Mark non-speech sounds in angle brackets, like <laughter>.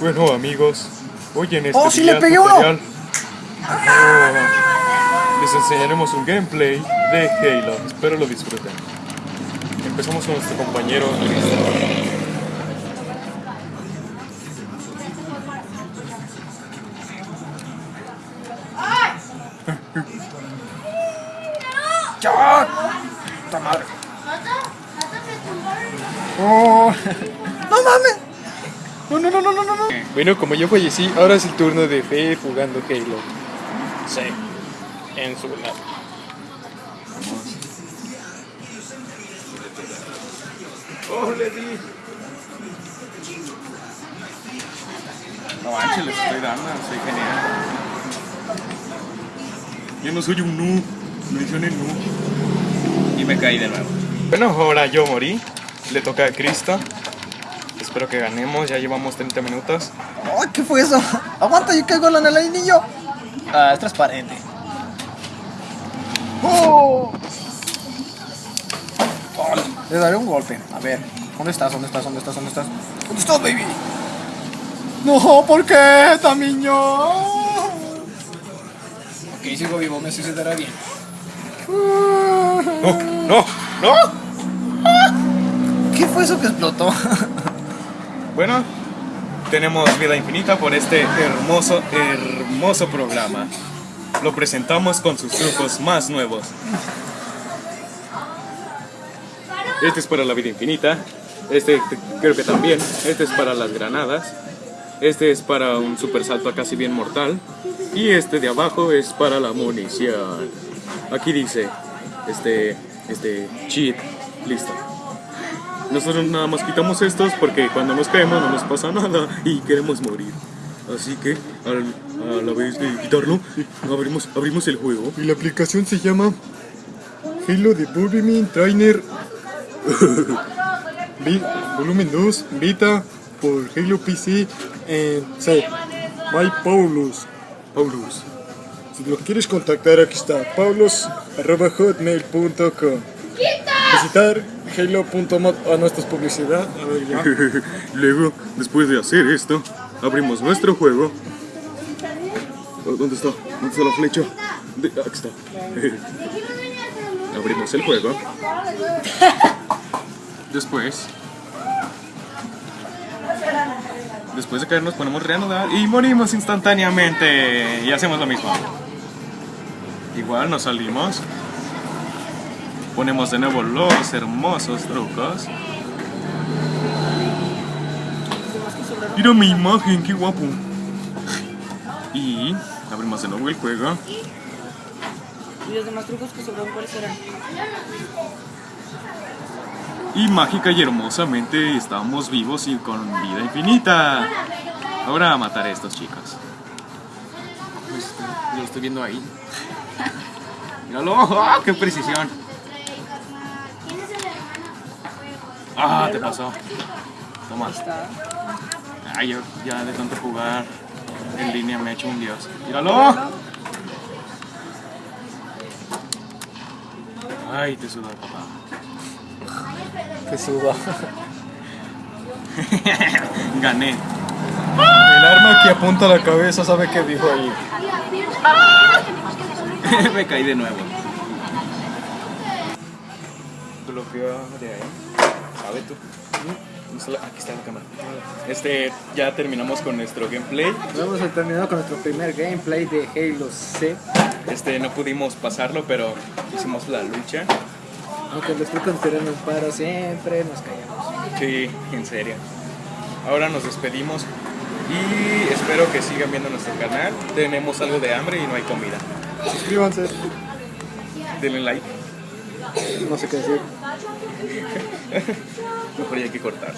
Bueno amigos, hoy en este ¡Oh, sí le pegué tutorial, oh, les enseñaremos un gameplay de Halo. Espero lo disfruten. Empezamos con nuestro compañero ¡Ya! ¡Puta madre! ¡Oh! ¡No mames! ¡No, no, no, no, no, no! no. Bueno, como yo fallecí, ahora es el turno de Fe jugando Halo. Sí, en su lado. ¡Oh, le di! No manches, les estoy dando, soy genial. Yo no soy un noob, me dicen el noob. Y me caí de nuevo. Bueno, ahora yo morí. Le toca a Krista. Espero que ganemos, ya llevamos 30 minutos. ¡Ay, qué fue eso! <laughs> ¡Aguanta, yo caigo en el anillo! Ah, es transparente. ¡Oh! Ay, Le daré un golpe. A ver, ¿dónde estás? ¿Dónde estás? ¿Dónde estás? ¿Dónde estás? ¿Dónde estás, baby? No, ¿por qué, tamiño? Ok, sigo vivo, me sucederá bien. ¡No! ¡No! ¡No! ¿Qué fue eso que explotó? <laughs> Bueno, tenemos vida infinita por este hermoso, hermoso programa. Lo presentamos con sus trucos más nuevos. Este es para la vida infinita. Este creo que también. Este es para las granadas. Este es para un super salto casi bien mortal. Y este de abajo es para la munición. Aquí dice, este, este, cheat, listo. Nosotros nada más quitamos estos porque cuando nos caemos no nos pasa nada y queremos morir. Así que al- a la vez de quitarlo, abrimos, abrimos el juego. Y la aplicación se llama Halo Development Trainer <laughs> Vi- Volumen 2 Beta por Halo PC en C. My Paulus. Paulus. Si lo quieres contactar, aquí está. paulos.hotmail.com Visitar halo.mod. Ah, publicidad. A ver, ya. <laughs> Luego, después de hacer esto, abrimos nuestro juego. Oh, ¿Dónde está? ¿Dónde está la flecha? De- aquí está. <laughs> abrimos el juego. <laughs> Después. Después de caer nos ponemos reanudar y morimos instantáneamente. Y hacemos lo mismo. Igual nos salimos. Ponemos de nuevo los hermosos trucos. Mira mi imagen, qué guapo. Y abrimos de nuevo el juego. ¿Y los demás trucos que sobraron cuáles eran? Y mágica y hermosamente estamos vivos y con vida infinita. Ahora a matar a estos chicos. Lo estoy viendo ahí. <laughs> Míralo, ¡ah, qué precisión. Ah, te pasó. Toma. Está. Ay, yo ya de tanto jugar en línea me he hecho un dios. ¡Míralo! Ay, te sudó, papá. Que suba. <laughs> Gané. El arma que apunta a la cabeza sabe qué dijo ahí. <laughs> me caí de nuevo. Bloqueo de ahí. ¿Sabe tú? ¿Dónde está la- Aquí está la cámara. Este, ya terminamos con nuestro gameplay. Hemos terminado con nuestro primer gameplay de Halo C. Este, no pudimos pasarlo, pero hicimos la lucha. Aunque los trucos tiran un paro siempre, nos callamos. Sí, en serio. Ahora nos despedimos y espero que sigan viendo nuestro canal. Tenemos algo de hambre y no hay comida. Suscríbanse. Denle like. No sé qué decir. Mejor ya que cortar.